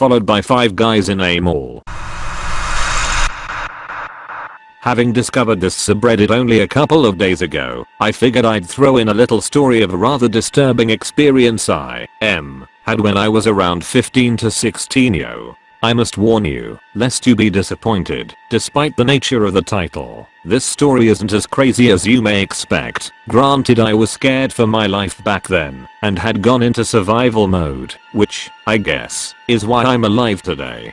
followed by 5 guys in a mall. Having discovered this subreddit only a couple of days ago, I figured I'd throw in a little story of a rather disturbing experience I, M, had when I was around 15 to 16 yo. I must warn you, lest you be disappointed, despite the nature of the title, this story isn't as crazy as you may expect. Granted I was scared for my life back then, and had gone into survival mode, which, I guess, is why I'm alive today.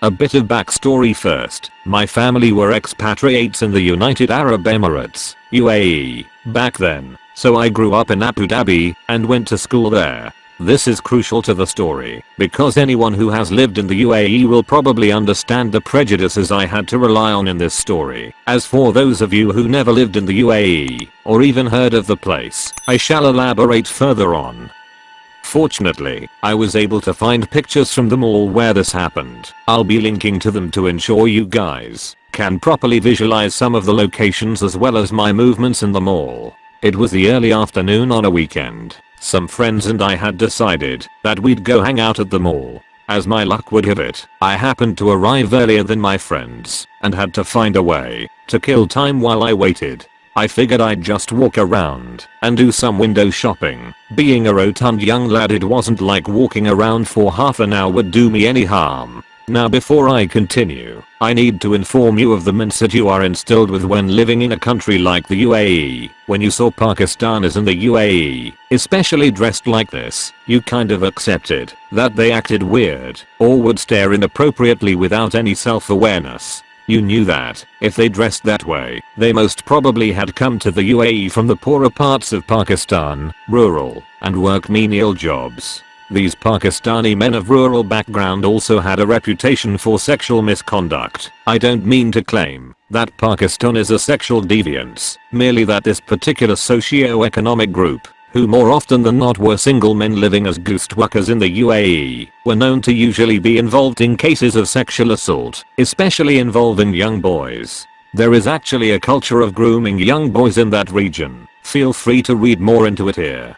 A bit of backstory first, my family were expatriates in the United Arab Emirates, UAE, back then, so I grew up in Abu Dhabi and went to school there. This is crucial to the story, because anyone who has lived in the UAE will probably understand the prejudices I had to rely on in this story. As for those of you who never lived in the UAE, or even heard of the place, I shall elaborate further on. Fortunately, I was able to find pictures from the mall where this happened. I'll be linking to them to ensure you guys can properly visualize some of the locations as well as my movements in the mall. It was the early afternoon on a weekend. Some friends and I had decided that we'd go hang out at the mall. As my luck would have it, I happened to arrive earlier than my friends and had to find a way to kill time while I waited. I figured I'd just walk around and do some window shopping. Being a rotund young lad it wasn't like walking around for half an hour would do me any harm. Now before I continue, I need to inform you of the mindset you are instilled with when living in a country like the UAE. When you saw Pakistanis in the UAE, especially dressed like this, you kind of accepted that they acted weird or would stare inappropriately without any self-awareness. You knew that, if they dressed that way, they most probably had come to the UAE from the poorer parts of Pakistan, rural, and work menial jobs. These Pakistani men of rural background also had a reputation for sexual misconduct. I don't mean to claim that Pakistan is a sexual deviance, merely that this particular socio-economic group who more often than not were single men living as ghost workers in the UAE, were known to usually be involved in cases of sexual assault, especially involving young boys. There is actually a culture of grooming young boys in that region. Feel free to read more into it here.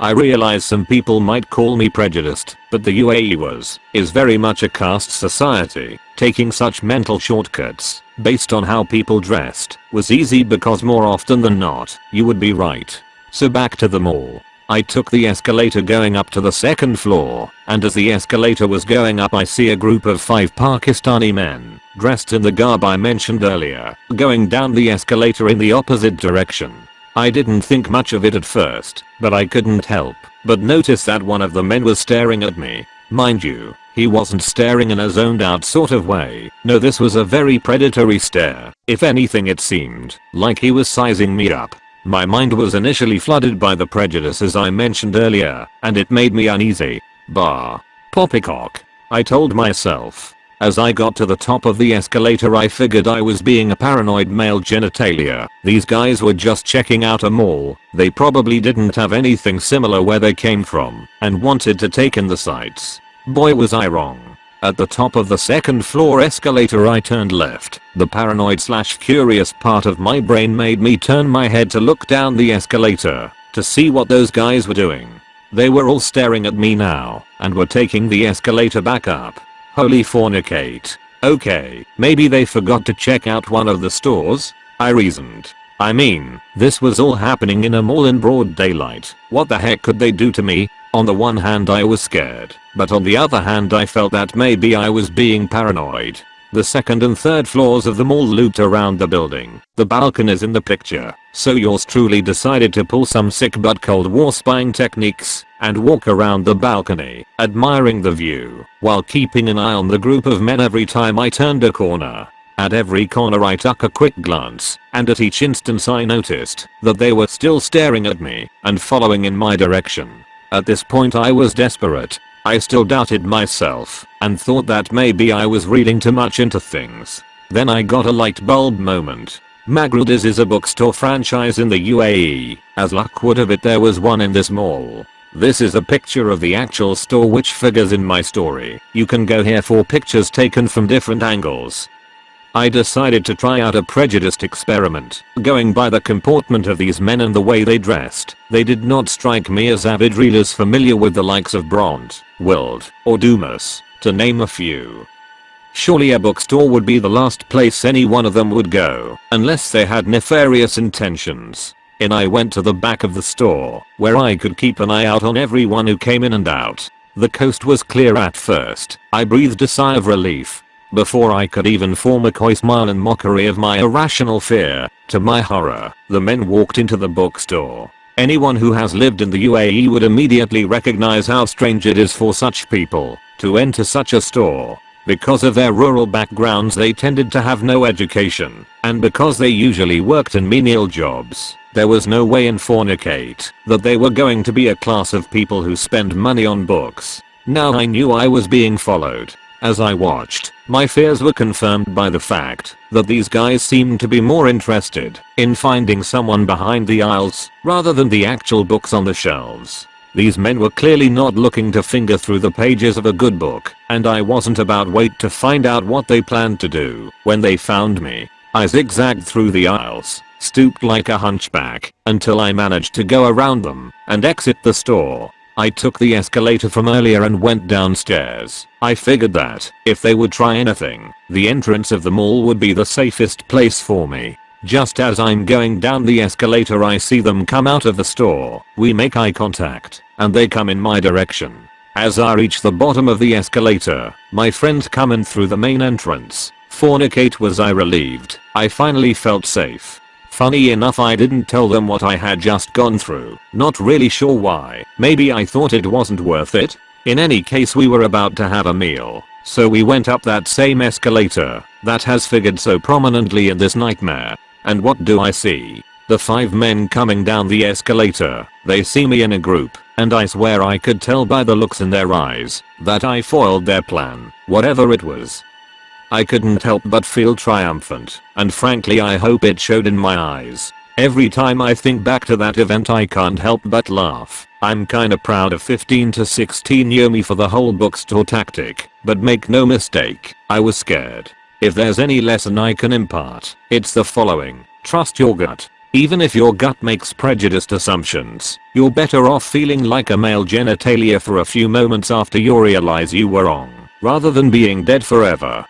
I realize some people might call me prejudiced, but the UAE was, is very much a caste society. Taking such mental shortcuts, based on how people dressed, was easy because more often than not, you would be right. So back to the mall. I took the escalator going up to the second floor, and as the escalator was going up I see a group of 5 Pakistani men, dressed in the garb I mentioned earlier, going down the escalator in the opposite direction. I didn't think much of it at first, but I couldn't help but notice that one of the men was staring at me. Mind you, he wasn't staring in a zoned out sort of way. No this was a very predatory stare. If anything it seemed like he was sizing me up. My mind was initially flooded by the prejudices I mentioned earlier, and it made me uneasy. Bah. Poppycock. I told myself. As I got to the top of the escalator I figured I was being a paranoid male genitalia. These guys were just checking out a mall, they probably didn't have anything similar where they came from, and wanted to take in the sights. Boy was I wrong. At the top of the second floor escalator I turned left. The paranoid slash curious part of my brain made me turn my head to look down the escalator to see what those guys were doing. They were all staring at me now and were taking the escalator back up. Holy fornicate. Okay, maybe they forgot to check out one of the stores? I reasoned. I mean, this was all happening in a mall in broad daylight. What the heck could they do to me? On the one hand I was scared, but on the other hand I felt that maybe I was being paranoid. The second and third floors of the mall looped around the building. The balconies in the picture. So yours truly decided to pull some sick but cold war spying techniques and walk around the balcony, admiring the view, while keeping an eye on the group of men every time I turned a corner. At every corner I took a quick glance, and at each instance I noticed that they were still staring at me and following in my direction. At this point I was desperate. I still doubted myself and thought that maybe I was reading too much into things. Then I got a light bulb moment. Magrudy's is a bookstore franchise in the UAE. As luck would have it there was one in this mall. This is a picture of the actual store which figures in my story. You can go here for pictures taken from different angles. I decided to try out a prejudiced experiment. Going by the comportment of these men and the way they dressed, they did not strike me as avid readers familiar with the likes of Bront, Wilde, or Dumas. to name a few. Surely a bookstore would be the last place any one of them would go, unless they had nefarious intentions. In I went to the back of the store, where I could keep an eye out on everyone who came in and out. The coast was clear at first. I breathed a sigh of relief. Before I could even form a coy smile in mockery of my irrational fear, to my horror, the men walked into the bookstore. Anyone who has lived in the UAE would immediately recognize how strange it is for such people to enter such a store. Because of their rural backgrounds they tended to have no education, and because they usually worked in menial jobs, there was no way in Fornicate that they were going to be a class of people who spend money on books. Now I knew I was being followed. As I watched, my fears were confirmed by the fact that these guys seemed to be more interested in finding someone behind the aisles rather than the actual books on the shelves. These men were clearly not looking to finger through the pages of a good book, and I wasn't about wait to find out what they planned to do when they found me. I zigzagged through the aisles, stooped like a hunchback, until I managed to go around them and exit the store. I took the escalator from earlier and went downstairs. I figured that, if they would try anything, the entrance of the mall would be the safest place for me. Just as I'm going down the escalator I see them come out of the store. We make eye contact, and they come in my direction. As I reach the bottom of the escalator, my friends come in through the main entrance. Fornicate was I relieved. I finally felt safe. Funny enough I didn't tell them what I had just gone through. Not really sure why. Maybe I thought it wasn't worth it. In any case we were about to have a meal. So we went up that same escalator that has figured so prominently in this nightmare. And what do I see? The five men coming down the escalator. They see me in a group, and I swear I could tell by the looks in their eyes that I foiled their plan, whatever it was. I couldn't help but feel triumphant, and frankly I hope it showed in my eyes. Every time I think back to that event I can't help but laugh. I'm kinda proud of 15 to 16 year me for the whole bookstore tactic, but make no mistake, I was scared. If there's any lesson I can impart, it's the following. Trust your gut. Even if your gut makes prejudiced assumptions, you're better off feeling like a male genitalia for a few moments after you realize you were wrong, rather than being dead forever.